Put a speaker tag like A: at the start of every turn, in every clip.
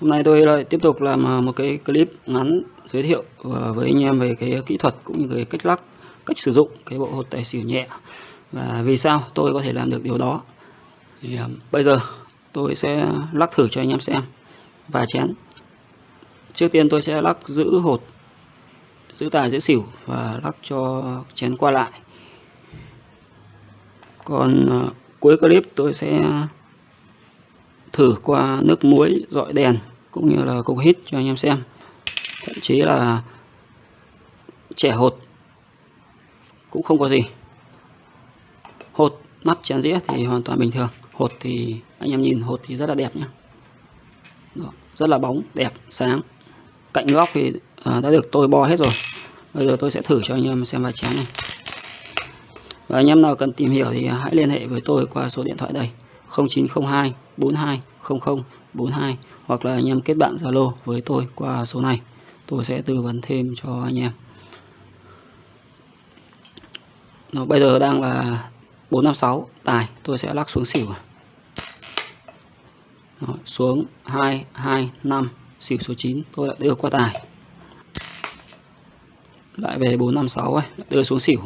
A: Hôm nay tôi lại tiếp tục làm à, một cái clip ngắn giới thiệu à, với anh em về cái kỹ thuật cũng như cái cách lắc, cách sử dụng cái bộ hột tài xỉu nhẹ và vì sao tôi có thể làm được điều đó. Thì à, bây giờ tôi sẽ lắc thử cho anh em xem và chén. Trước tiên tôi sẽ lắc giữ hột, giữ tài giữ xỉu và lắc cho chén qua lại. Còn cuối clip tôi sẽ thử qua nước muối dọi đèn cũng như là cục hít cho anh em xem. Thậm chí là trẻ hột cũng không có gì. Hột nắp chén dĩa thì hoàn toàn bình thường. Hột thì anh em nhìn hột thì rất là đẹp nhé Đó, rất là bóng đẹp sáng. Cạnh góc thì à, đã được tôi bo hết rồi. Bây giờ tôi sẽ thử cho anh em xem vài chén này. Và anh em nào cần tìm hiểu thì hãy liên hệ với tôi qua số điện thoại đây. 0902 42 00 42 hoặc là anh em kết bạn Zalo với tôi qua số này. Tôi sẽ tư vấn thêm cho anh em. Nó bây giờ đang là 456 tài tôi sẽ lắc xuống xỉu. Đó, xuống 225 xỉu số 9 tôi lại đưa qua tài. Lại về 456 ấy, đưa xuống xỉu.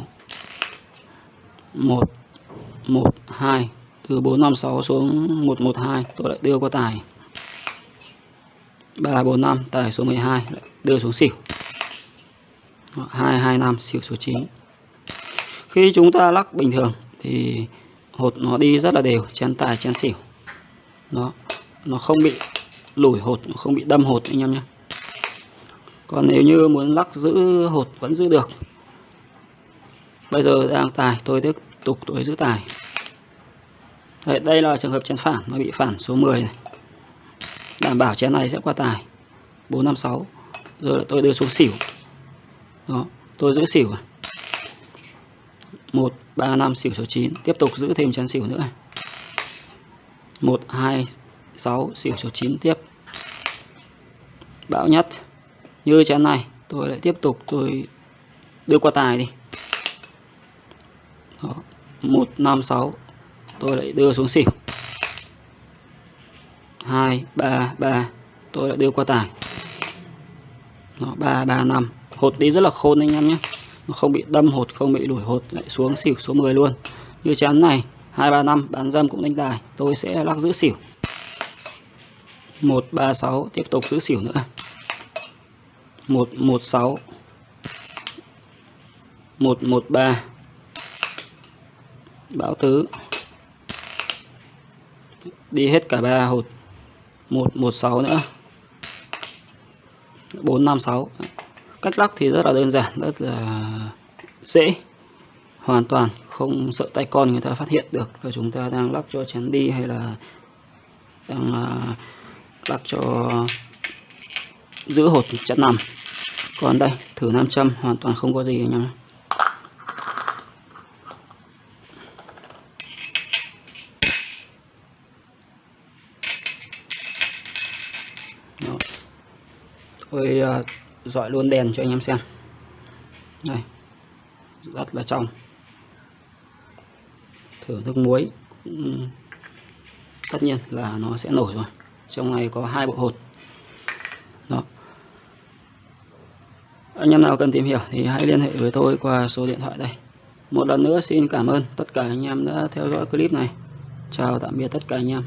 A: 1 1 2 từ 456 xuống 112 tôi lại đưa qua tài. 345 tài số 12 lại đưa xuống xỉu. 225 xỉu số 9 khi chúng ta lắc bình thường thì hột nó đi rất là đều, chén tài, chén xỉu. Nó nó không bị lủi hột, nó không bị đâm hột anh em nhé. Còn nếu như muốn lắc giữ hột vẫn giữ được. Bây giờ đang tài, tôi tiếp tục, tôi giữ tài. Đấy, đây là trường hợp chén phản nó bị phản số 10 này. Đảm bảo chén này sẽ qua tài. 456 rồi tôi đưa số xỉu. Đó tôi giữ xỉu 1 3 5 xỉu số 9 tiếp tục giữ thêm chén xỉu nữa 1 2 6 xỉu số 9 tiếp. Bão nhất. Như chén này tôi lại tiếp tục tôi đưa qua tài đi. Đó. 1 5 6 tôi lại đưa xuống xỉu. 2 3 3 tôi lại đưa qua tài. Nó 3 3 5 hột đi rất là khôn anh em nhé. Nó không bị đâm hột, không bị đuổi hột, lại xuống xỉu số 10 luôn. Như chán này 235 bán dâm cũng đánh tài. Tôi sẽ lắc giữ xỉu. 136 tiếp tục giữ xỉu nữa. 116 113 báo tứ đi hết cả ba hột. 116 nữa. 456 cách lắc thì rất là đơn giản, rất là dễ. Hoàn toàn không sợ tay con người ta phát hiện được là chúng ta đang lắc cho chén đi hay là đang lắp lắc cho giữ hột chất nằm. Còn đây, thử nam châm hoàn toàn không có gì anh em Đó tôi ờ, dọi luôn đèn cho anh em xem. Đây. Rất là trong. Thử nước muối tất nhiên là nó sẽ nổi rồi. Trong này có hai bộ hột. Đó. Anh em nào cần tìm hiểu thì hãy liên hệ với tôi qua số điện thoại đây. Một lần nữa xin cảm ơn tất cả anh em đã theo dõi clip này. Chào tạm biệt tất cả anh em.